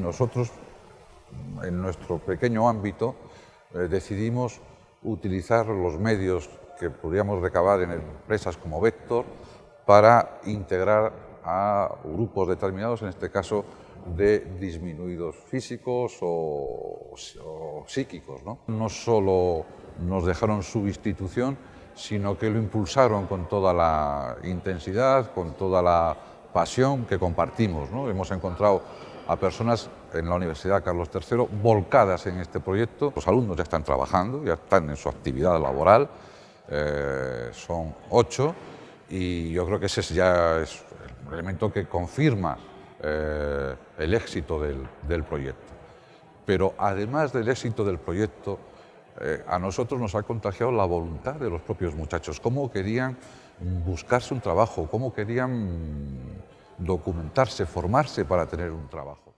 Nosotros, en nuestro pequeño ámbito, eh, decidimos utilizar los medios que podríamos recabar en empresas como Vector para integrar a grupos determinados, en este caso de disminuidos físicos o, psíquicos. ¿no? solo nos dejaron su institución, sino que lo impulsaron con toda la intensidad, con toda la pasión que compartimos. Hemos encontrado a personas en la Universidad Carlos III volcadas en este proyecto. Los alumnos ya están trabajando, ya están en su actividad laboral, eh, son ocho, y yo creo que ese ya es el elemento que confirma eh, el éxito del, proyecto. Pero además del éxito del proyecto, eh, a nosotros nos ha contagiado la voluntad de los propios muchachos, cómo querían buscarse un trabajo, cómo querían documentarse, formarse para tener un trabajo.